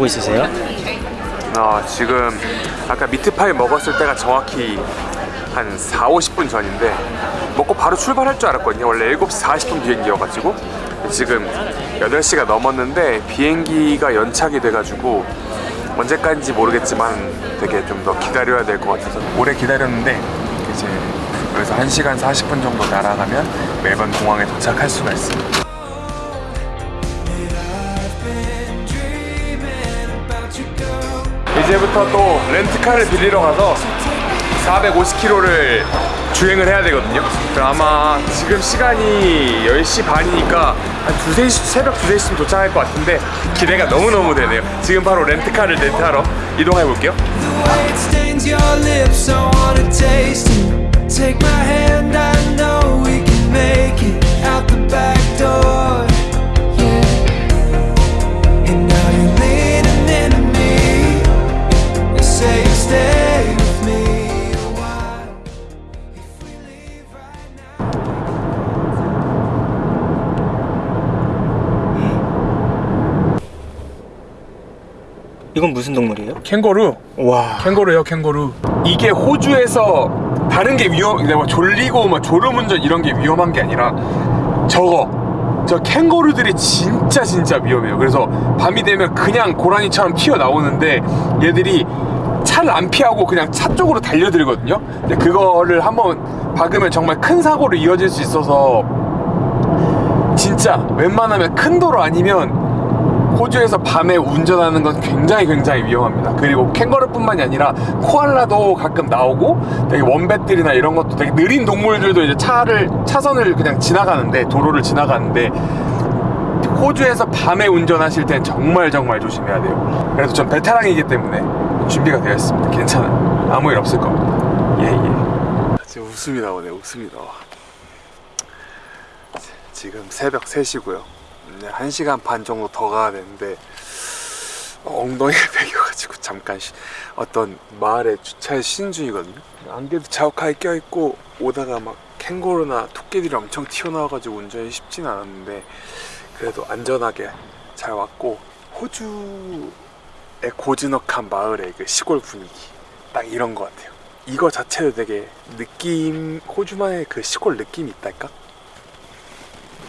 하고 있으세요? 아 지금 아까 미트파이 먹었을 때가 정확히 한 4, 50분 전인데 먹고 바로 출발할 줄 알았거든요. 원래 7시 40분 비행기여가지고. 지금 8시가 넘었는데 비행기가 연착이 돼가지고 언제까지인지 모르겠지만 되게 좀 더 기다려야 될 것 같아서 오래 기다렸는데 이제 여기서 1시간 40분 정도 날아가면 멜번 공항에 도착할 수가 있습니다 이제부터 또 렌트카를 빌리러 가서 450km를 주행을 해야 되거든요 아마 지금 시간이 10시 반이니까 한 2, 3시, 새벽 2, 3시쯤 도착할 것 같은데 기대가 너무너무 되네요 지금 바로 렌트카를 렌트하러 이동해 볼게요. Take my hand, I know we can make it out the back door. 이건 무슨 동물이에요? 캥거루. 와. 캥거루요 캥거루. 이게 호주에서 다른 게 위험 내가 졸리고 막 졸음운전 이런 게 위험한 게 아니라 저거. 저 캥거루들이 진짜 진짜 위험해요. 그래서 밤이 되면 그냥 고라니처럼 튀어나오는데 얘들이 차를 안 피하고 그냥 차 쪽으로 달려들거든요 근데 그거를 한번 박으면 정말 큰 사고로 이어질 수 있어서 진짜 웬만하면 큰 도로 아니면 호주에서 밤에 운전하는 건 굉장히 굉장히 위험합니다. 그리고 캥거루뿐만이 아니라 코알라도 가끔 나오고 되게 원뱃들이나 이런 것도 되게 느린 동물들도 이제 차를 차선을 그냥 지나가는데 도로를 지나가는데 호주에서 밤에 운전하실 땐 정말 정말 조심해야 돼요. 그래도 전 베테랑이기 때문에 준비가 되어 있습니다. 괜찮아요. 아무 일 없을 겁니다. 예 예. 지금 웃음이 나오네. 웃음이 나와. 지금 새벽 3시고요. 1시간 반 정도 더 가야 되는데 엉덩이를 베겨가지고 잠깐 쉬- 어떤 마을에 주차해 쉬는 중이거든요. 안개도 자욱하게 껴있고 오다가 막 캥거루나 토끼들이 엄청 튀어나와가지고 운전이 쉽진 않았는데 그래도 안전하게 잘 왔고 호주의 고즈넉한 마을의 그 시골 분위기 딱 이런 것 같아요. 이거 자체도 되게 느낌 호주만의 그 시골 느낌이 있달까?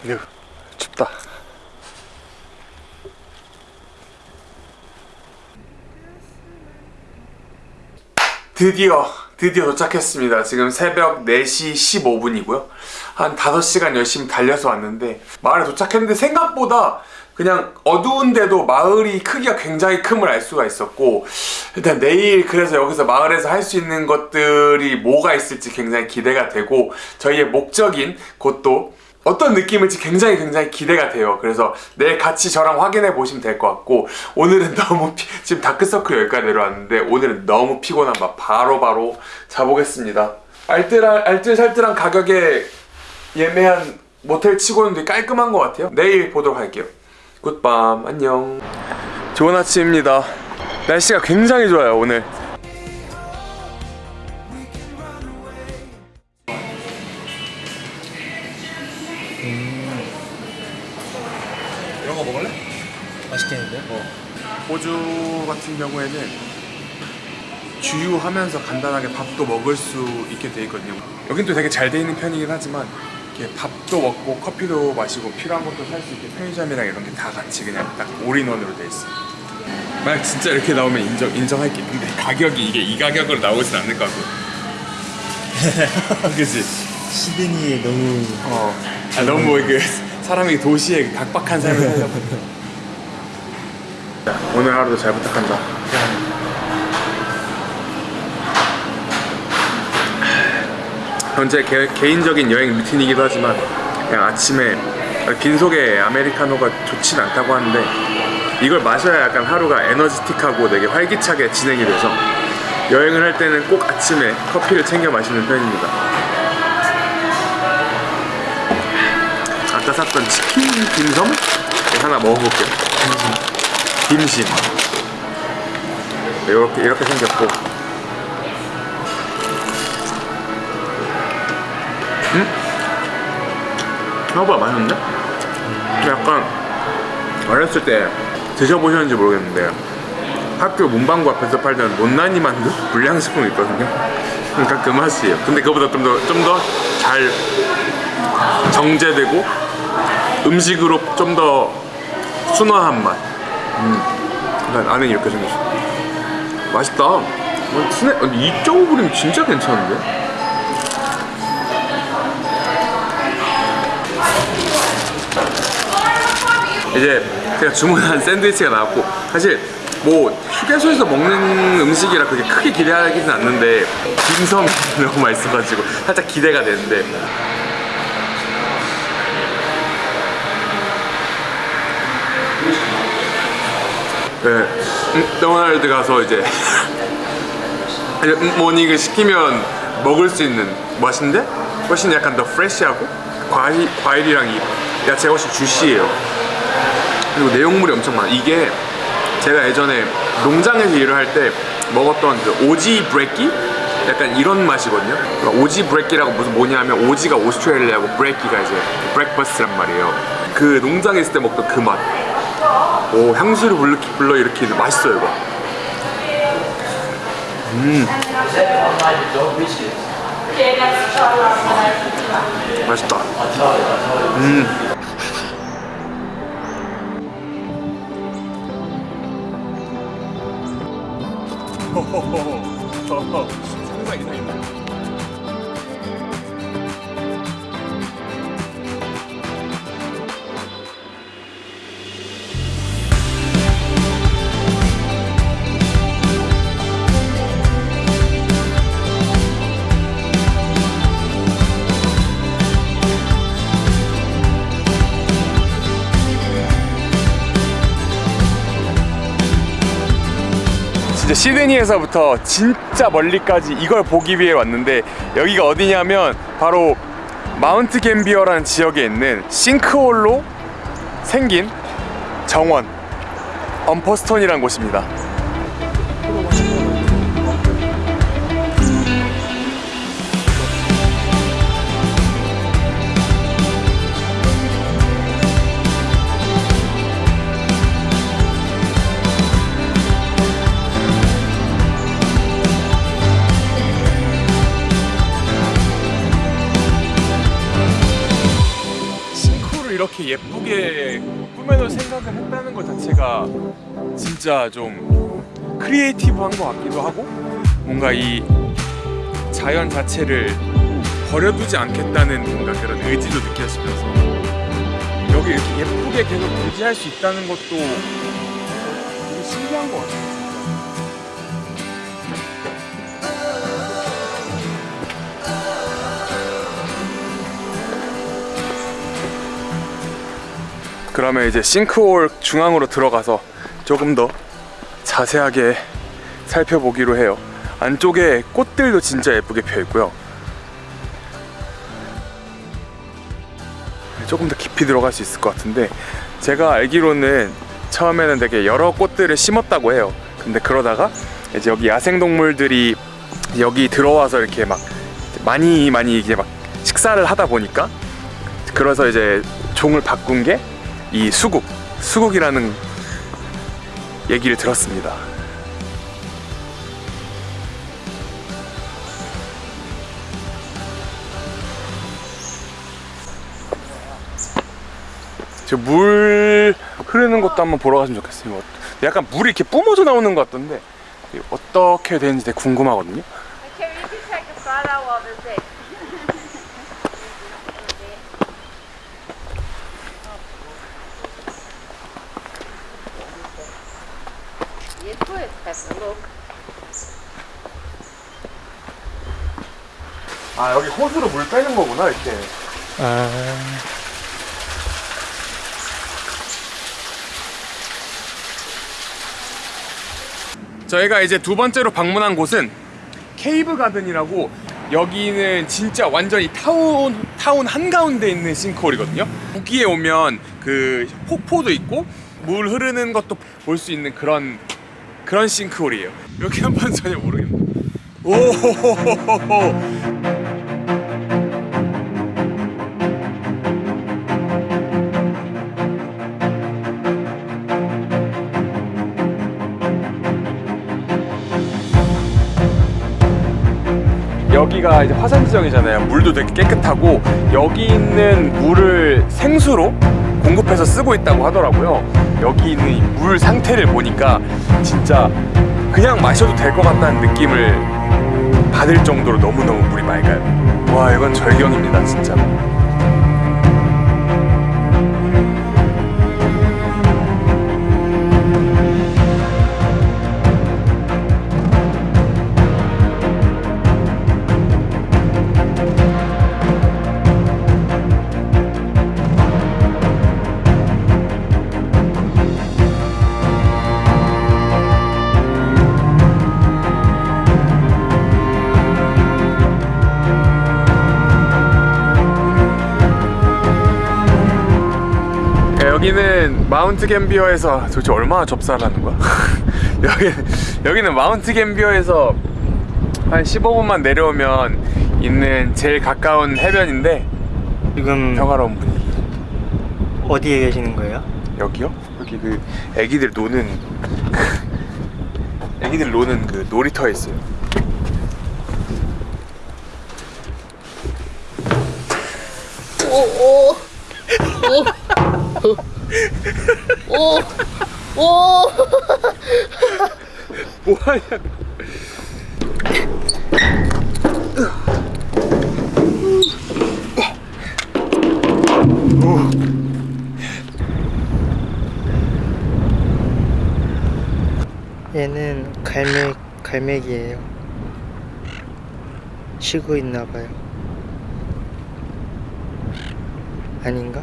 으, 춥다. 드디어 드디어 도착했습니다. 지금 새벽 4시 15분이고요. 한 5시간 열심히 달려서 왔는데 마을에 도착했는데 생각보다 그냥 어두운데도 마을이 크기가 굉장히 큼을 알 수가 있었고 일단 내일 그래서 여기서 마을에서 할 수 있는 것들이 뭐가 있을지 굉장히 기대가 되고 저희의 목적인 곳도 어떤 느낌일지 굉장히 굉장히 기대가 돼요. 그래서 내일 같이 저랑 확인해 보시면 될 것 같고 오늘은 너무 피, 지금 다크서클 여기까지 내려왔는데 오늘은 너무 피곤한 밥 바로 바로 자보겠습니다. 알뜰한, 알뜰살뜰한 가격에 예매한 모텔 치고는 되게 깔끔한 것 같아요. 내일 보도록 할게요. 굿밤 안녕. 좋은 아침입니다. 날씨가 굉장히 좋아요 오늘. 이런 거 먹을래? 맛있겠는데? 호주 같은 경우에는 주유하면서 간단하게 밥도 먹을 수 있게 돼 있거든요. 여긴 또 되게 잘 돼 있는 편이긴 하지만 이렇게 밥도 먹고 커피도 마시고 필요한 것도 살 수 있게 편의점이랑 이런 게 다 같이 그냥 딱 올인원으로 돼 있어. 만약 진짜 이렇게 나오면 인정 인정할게. 근데 가격이 이게 이 가격으로 나오진 않을 것 같고. 그지? 시드니 너무 어. 아, 너무 그 사람이 도시의 그 각박한 삶을 보니까. 오늘 하루도 잘 부탁한다. 현재 개, 개인적인 여행 루틴이기도 하지만 그냥 아침에 빈속에 아메리카노가 좋진 않다고 하는데 이걸 마셔야 약간 하루가 에너지틱하고 되게 활기차게 진행이 돼서 여행을 할 때는 꼭 아침에 커피를 챙겨 마시는 편입니다. 아까 샀던 치킨 딤섬 하나 먹어볼게요. dim심. 이렇게 이렇게 생겼고 생각보다 맛있는데? 약간 어렸을 때 드셔보셨는지 모르겠는데 학교 문방구 앞에서 팔던 못난이 만두 불량식품 있거든요 그러니까 그 맛이에요 근데 그거보다 좀 더 좀 더 잘 정제되고 음식으로 좀 더 순화한 맛 음. 난 안에 이렇게 생겼어 맛있다 어, 스낵 2.5불이면 진짜 괜찮은데? 이제 제가 주문한 샌드위치가 나왔고 사실 뭐 휴게소에서 먹는 음식이라 그렇게 크게 기대하기는 않는데 딤섬이 너무 맛있어가지고 살짝 기대가 되는데. 네, 맥도날드 가서 이제 아니, 음, morning을 시키면 먹을 수 있는 맛인데? 훨씬 약간 더 fresh하고 과일, 과일이랑 이 야채가 훨씬 주시해요 그리고 내용물이 엄청 많아. 이게 제가 예전에 농장에서 일을 할 때 먹었던 그 Aussie brekkie? 약간 이런 맛이거든요. 그러니까 Aussie brekkie라고 무슨 뭐냐면 Aussie가 오스트레일리아고 brekkie가 이제 breakfast란 말이에요. 그 농장에 있을 때 먹던 그맛. 오 향수를 불러, 불러 일으키는 맛있어요 이거. 음. 맛있다. 음 상상 이상입니다 시드니에서부터 진짜 멀리까지 이걸 보기 위해 왔는데 여기가 어디냐면 바로 마운트 갬비어라는 지역에 있는 싱크홀로 생긴 정원 엄퍼스톤이라는 곳입니다 이렇게 예쁘게 꾸며놓을 생각을 했다는 것 자체가 진짜 좀 creative한 것 같기도 하고 뭔가 이 자연 자체를 버려두지 않겠다는 뭔가 그런 의지도 느껴지면서 여기 이렇게 예쁘게 계속 유지할 수 있다는 것도 되게 신기한 것 같아요 그러면 이제 싱크홀 중앙으로 들어가서 조금 더 자세하게 살펴보기로 해요. 안쪽에 꽃들도 진짜 예쁘게 펴 있고요. 조금 더 깊이 들어갈 수 있을 것 같은데 제가 알기로는 처음에는 되게 여러 꽃들을 심었다고 해요. 근데 그러다가 이제 여기 야생 동물들이 여기 들어와서 이렇게 막 많이 많이 이게 막 식사를 하다 보니까 그래서 이제 종을 바꾼 게 이 수국, 수국이라는 얘기를 들었습니다. 저물 흐르는 것도 한번 보러 갔으면 좋겠어요. 뭐 약간 물이 이렇게 뿜어져 나오는 것 같던데 어떻게 되는지 되게 궁금하거든요. Please, have a look. 아 여기 호수로 물 빼는 거구나 이렇게. 아, 저희가 이제 두 번째로 방문한 곳은 케이브 가든이라고 여기는 진짜 완전히 타운 타운 한가운데 있는 싱크홀이거든요. 여기에 오면 그 폭포도 있고 물 흐르는 것도 볼 수 있는 그런 그런 싱크홀이에요. 이렇게 한번 전혀 모르겠네. 오호호호호. 여기가 이제 화산 지정이잖아요. 물도 되게 깨끗하고 여기 있는 물을 생수로 공급해서 쓰고 있다고 하더라고요. 여기 있는 이물 상태를 보니까 진짜 그냥 마셔도 될 것 같다는 느낌을 받을 정도로 너무너무 물이 맑아요. 와 이건 절경입니다 진짜. 여기는 마운트 갬비어에서 도대체 얼마나 접사를 하는 거야? 여기 여기는 마운트 갬비어에서 한 15분만 내려오면 있는 제일 가까운 해변인데 지금 평화로운 분위기. 어디에 계시는 거예요? 여기요? 여기 그 애기들 노는 애기들 노는 그 놀이터에 있어요. 뭐하냐? 얘는 갈매 갈매기예요. 쉬고 있나 봐요. 아닌가?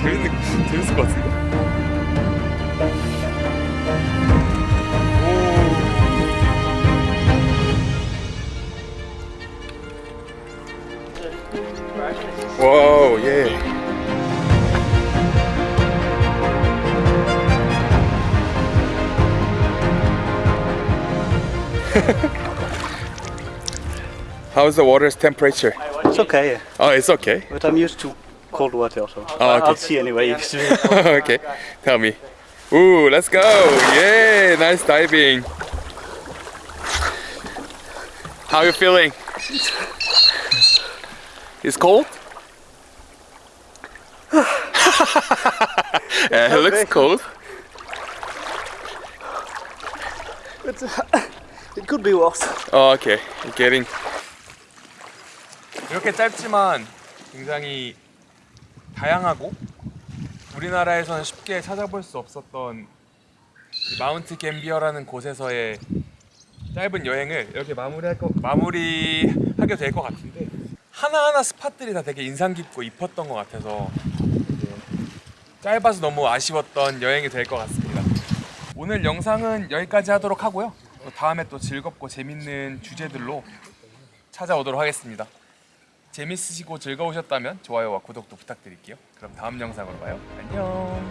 재밌는 재밌을 것 같은데. 오. 와우 예. How's the water's temperature? It's okay, Oh, it's okay. but I'm used to cold water also. Oh, okay. I'll see anyway. okay, tell me. Ooh, let's go! Yay! Nice diving. How you feeling? It's cold. yeah, it looks cold. But, uh, it could be worse. Oh, okay. I'm getting. 이렇게 짧지만 굉장히 다양하고 우리나라에서는 쉽게 찾아볼 수 없었던 이 마운트 갬비어라는 곳에서의 짧은 여행을 이렇게 마무리할 거, 마무리하게 될 것 같은데 하나하나 spot들이 다 되게 인상 깊고 이뻤던 것 같아서 짧아서 너무 아쉬웠던 여행이 될 것 같습니다. 오늘 영상은 여기까지 하도록 하고요. 또 다음에 또 즐겁고 재밌는 주제들로 찾아오도록 하겠습니다. 재밌으시고 즐거우셨다면 좋아요와 구독도 부탁드릴게요. 그럼 다음 영상으로 봐요. 안녕.